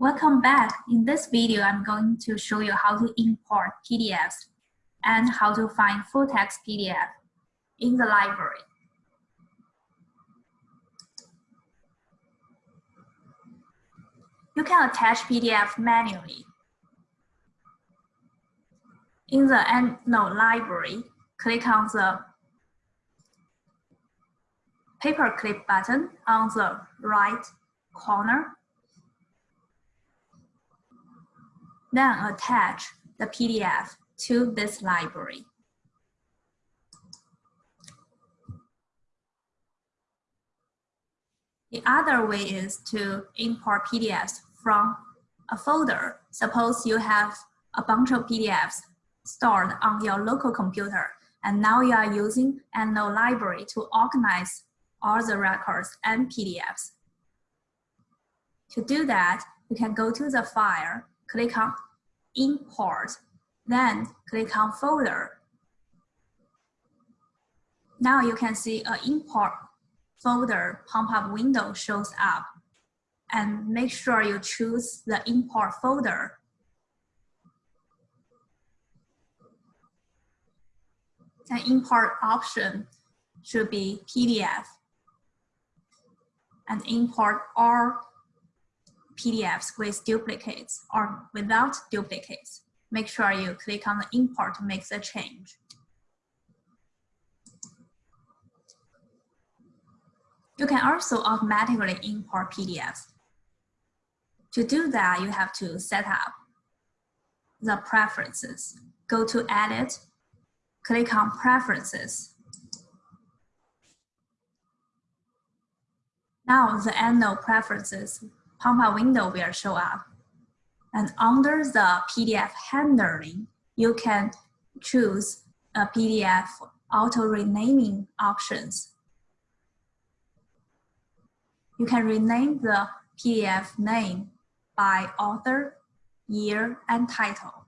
Welcome back. In this video, I'm going to show you how to import PDFs and how to find full text PDF in the library. You can attach PDF manually. In the EndNote library, click on the paperclip button on the right corner then attach the PDF to this library. The other way is to import PDFs from a folder. Suppose you have a bunch of PDFs stored on your local computer, and now you are using EndNote library to organize all the records and PDFs. To do that, you can go to the file click on import, then click on folder. Now you can see an import folder pop-up window shows up and make sure you choose the import folder. The import option should be PDF and import all PDFs with duplicates or without duplicates. Make sure you click on the import to make the change. You can also automatically import PDFs. To do that, you have to set up the preferences. Go to Edit, click on Preferences. Now the EndNote preferences pop-up window will show up. And under the PDF handling, you can choose a PDF auto renaming options. You can rename the PDF name by author, year, and title.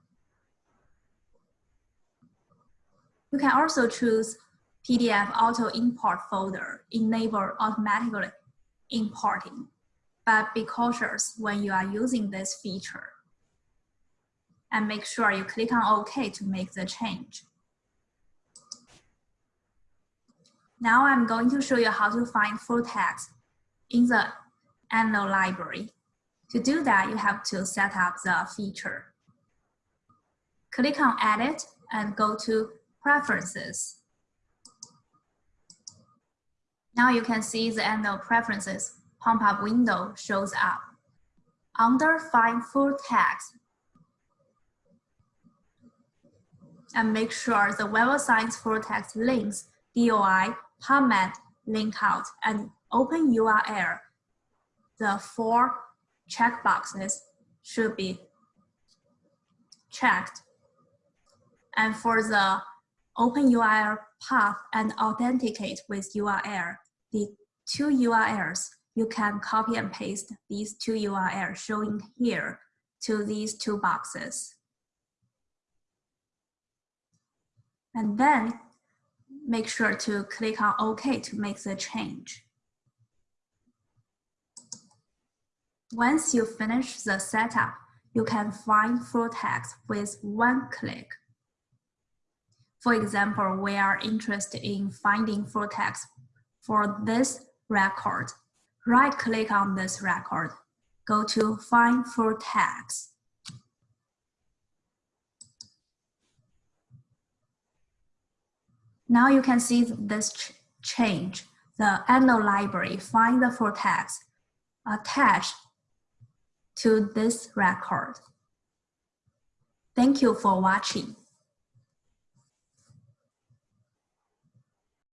You can also choose PDF auto import folder, enable automatically importing but be cautious when you are using this feature. And make sure you click on OK to make the change. Now I'm going to show you how to find full text in the EndNote library. To do that, you have to set up the feature. Click on Edit and go to Preferences. Now you can see the EndNote preferences pop-up window shows up. Under Find Full Text, and make sure the Web of Science full text links, DOI, PubMed, Linkout, and open URL. The four checkboxes should be checked. And for the open URL path and authenticate with URL, the two URLs you can copy and paste these two URLs showing here to these two boxes. And then make sure to click on OK to make the change. Once you finish the setup, you can find full text with one click. For example, we are interested in finding full text for this record right click on this record, go to find full text. Now you can see this ch change. The EndNote library find the full text attached to this record. Thank you for watching.